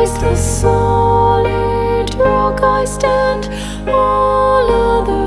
Christ the solid rock I stand, all other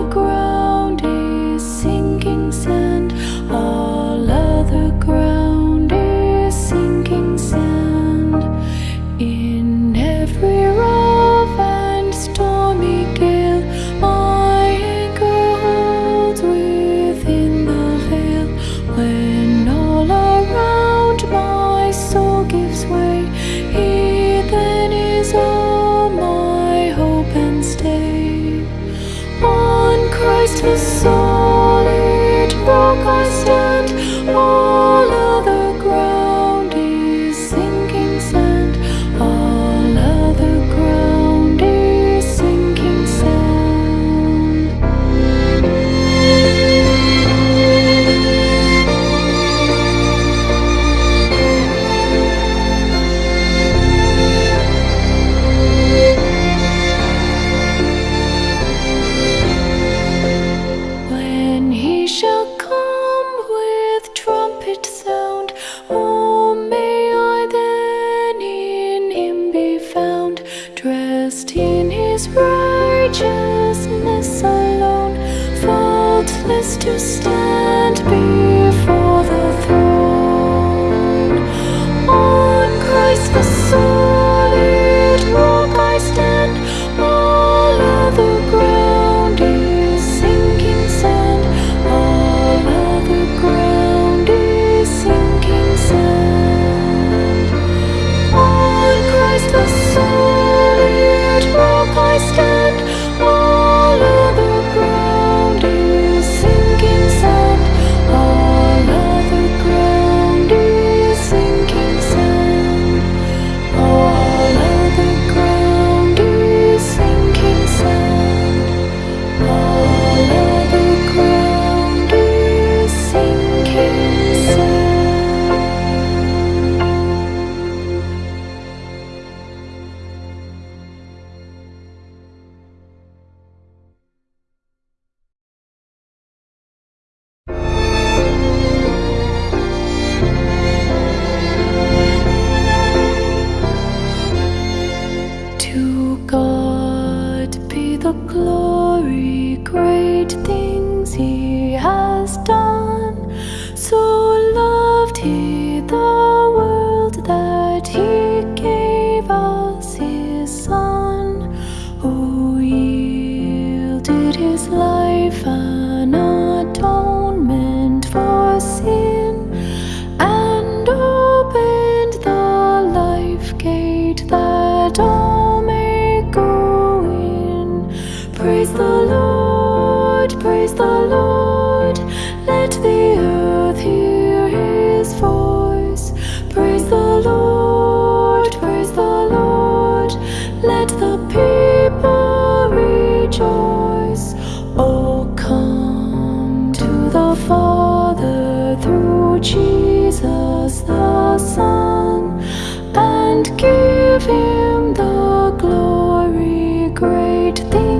Great things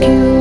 rescue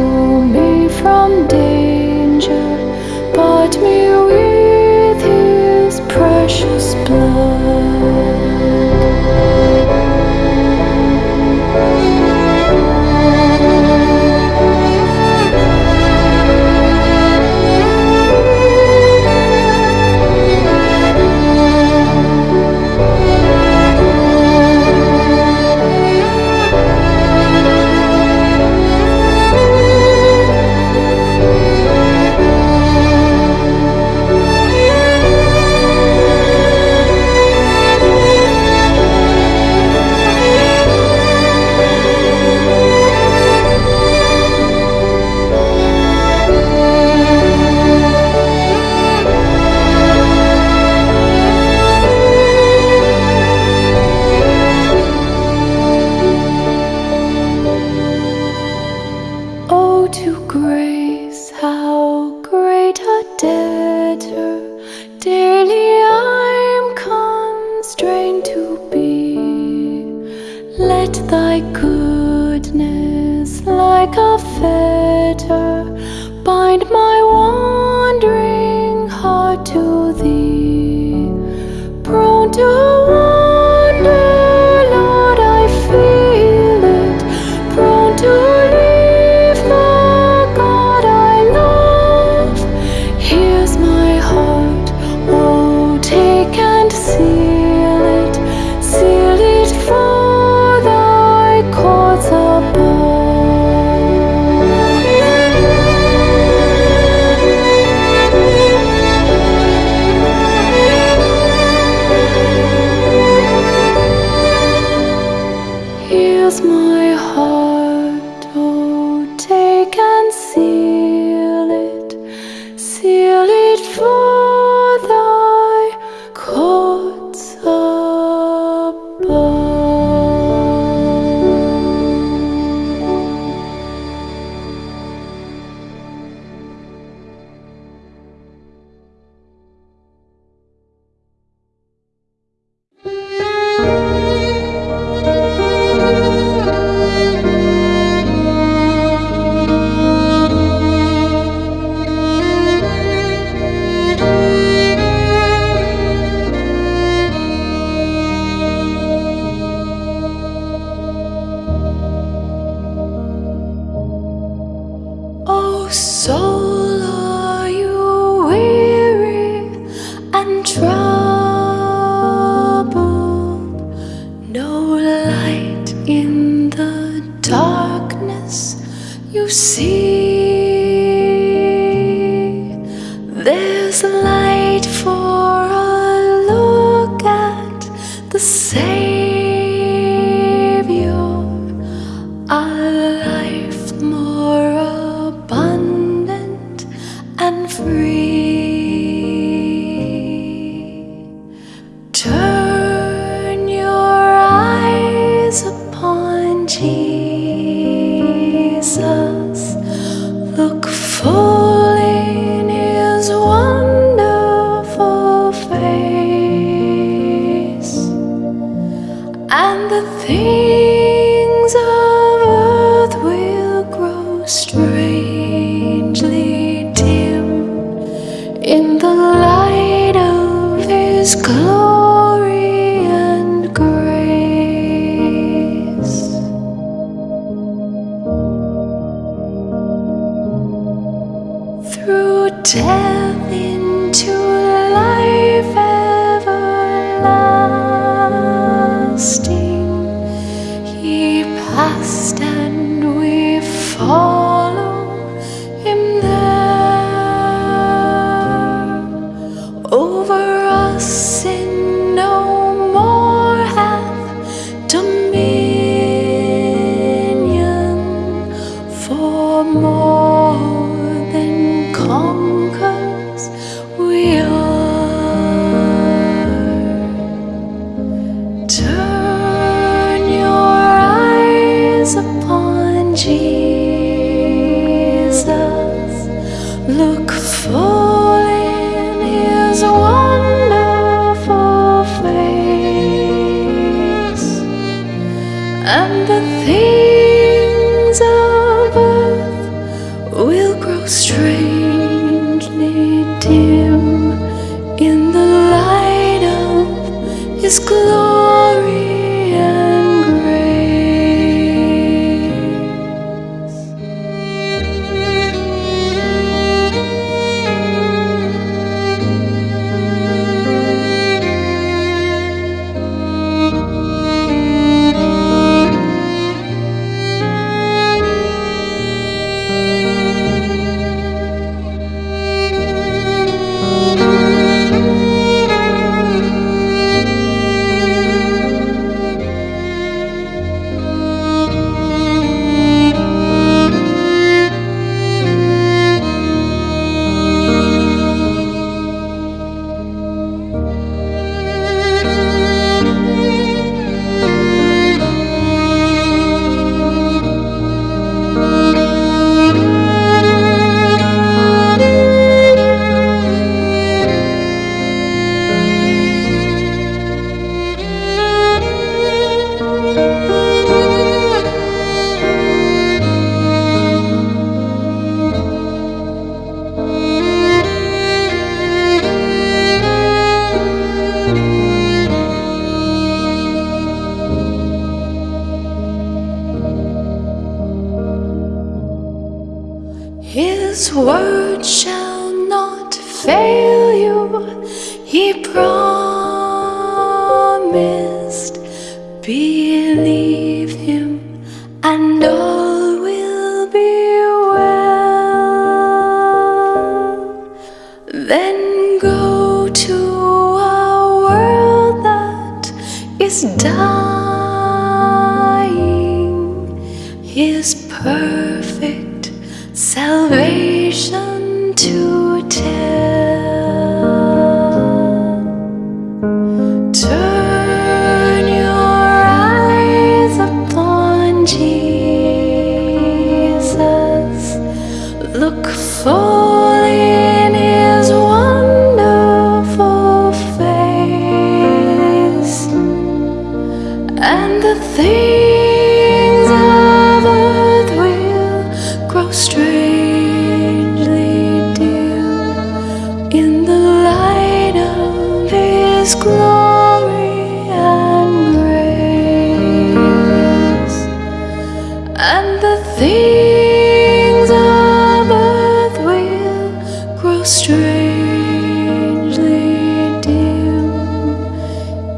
my heart.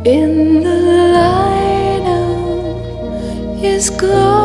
in the light of is glowing.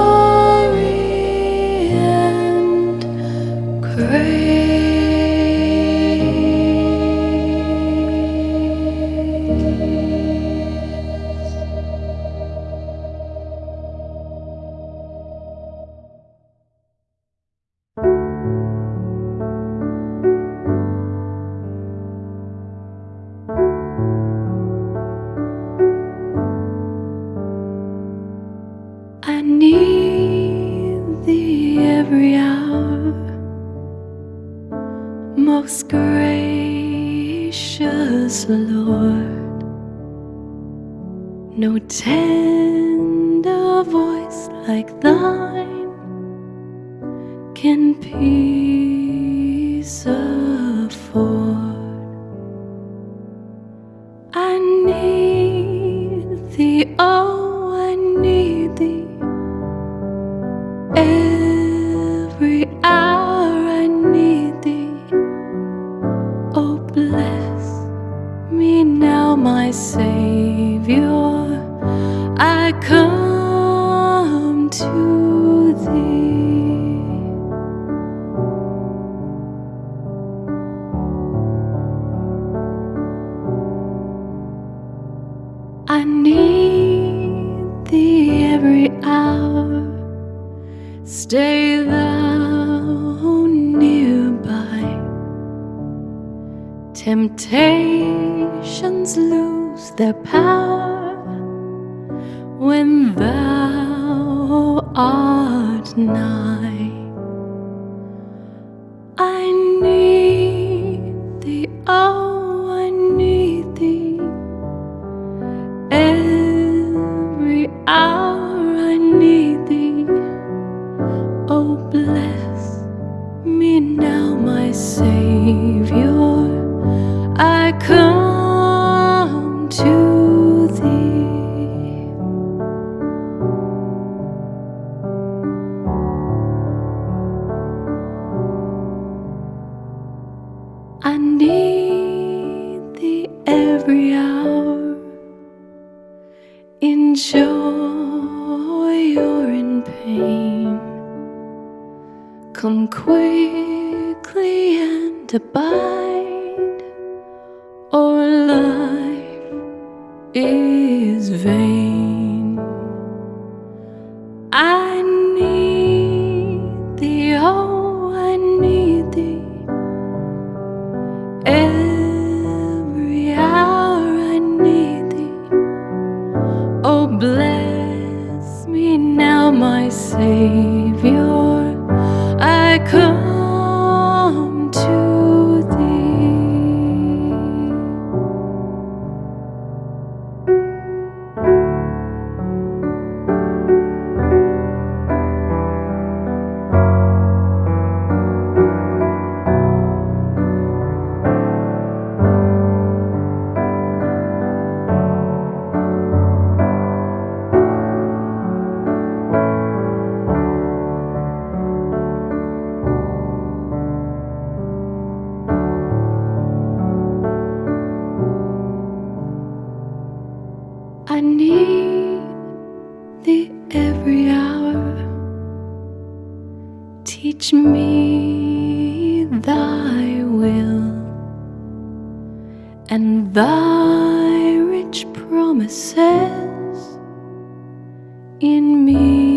And thy rich promises in me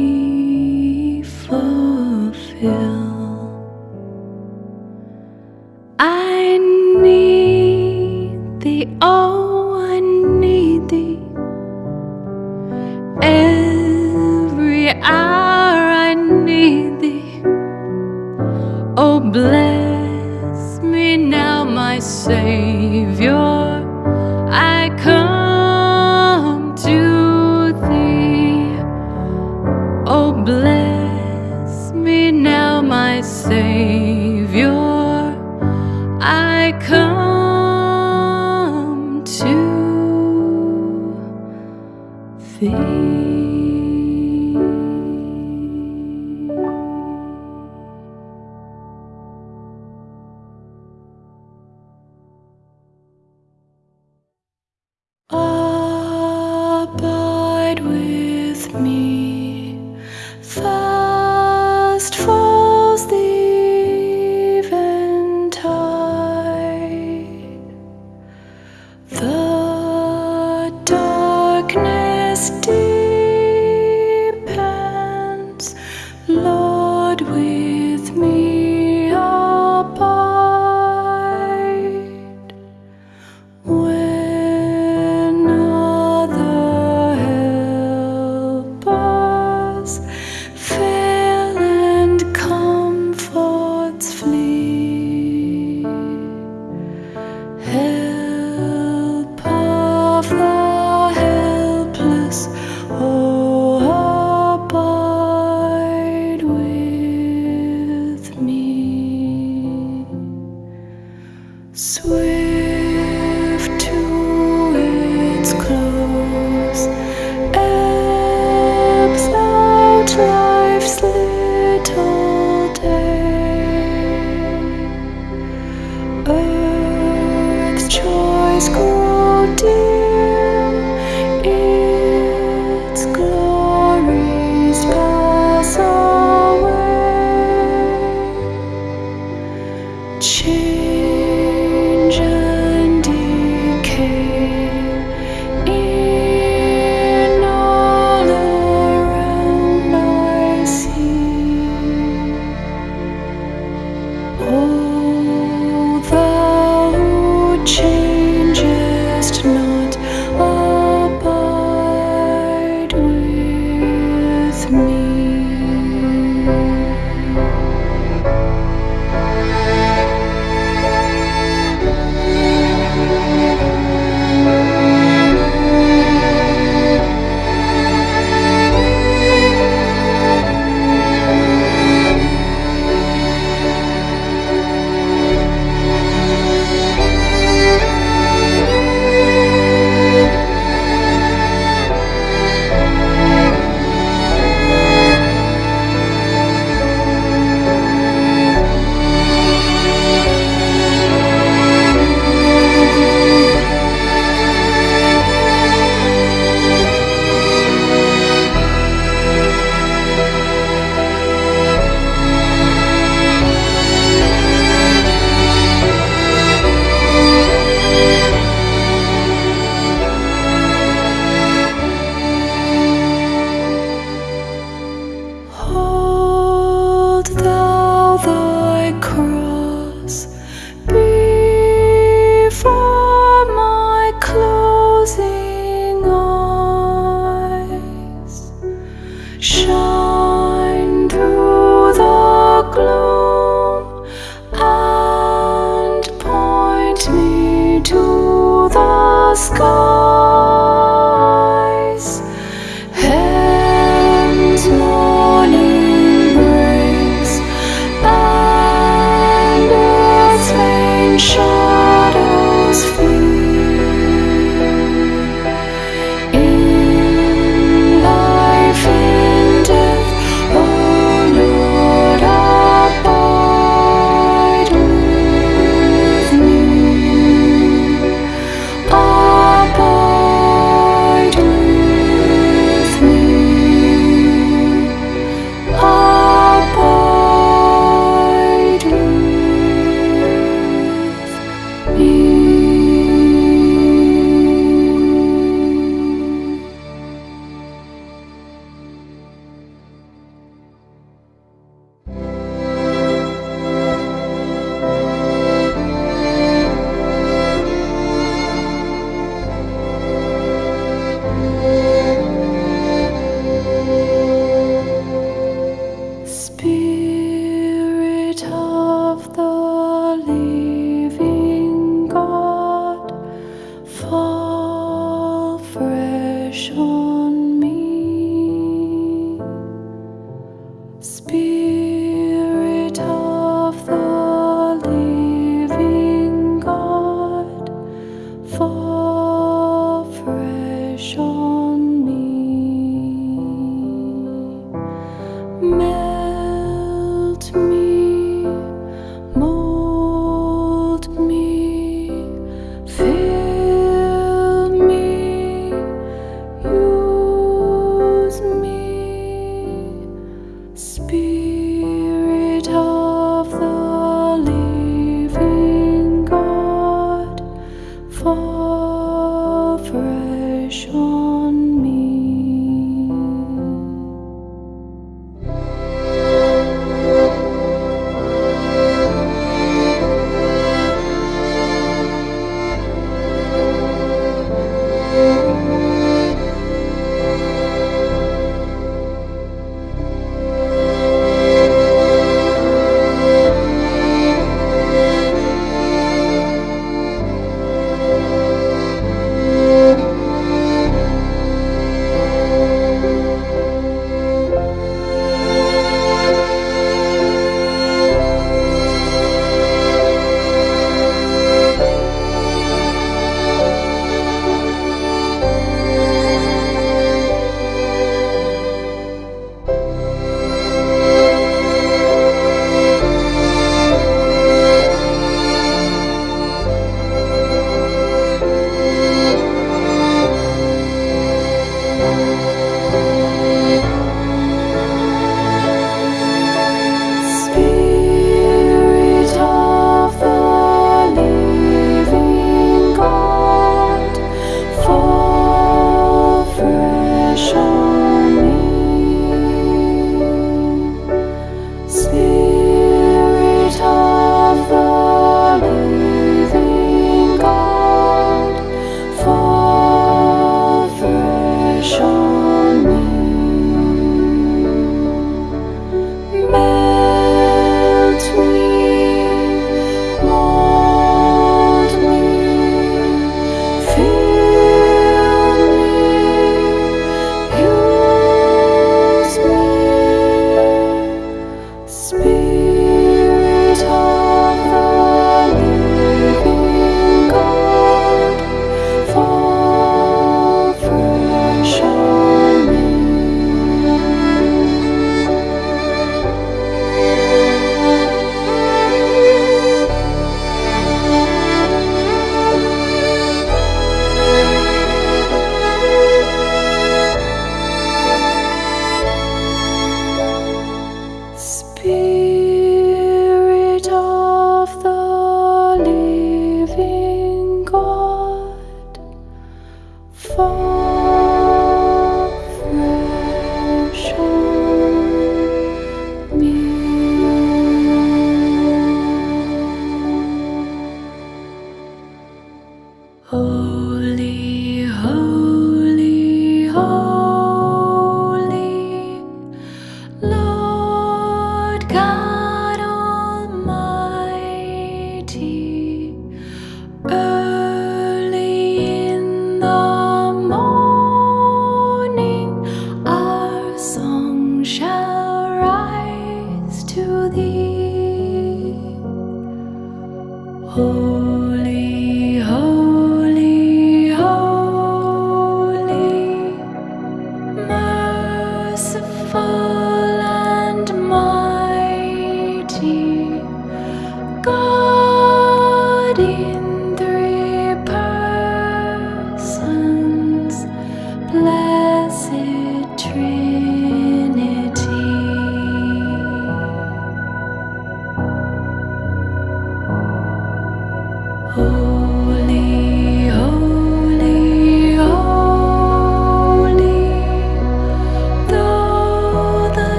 Swift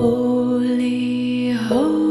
Holy, holy,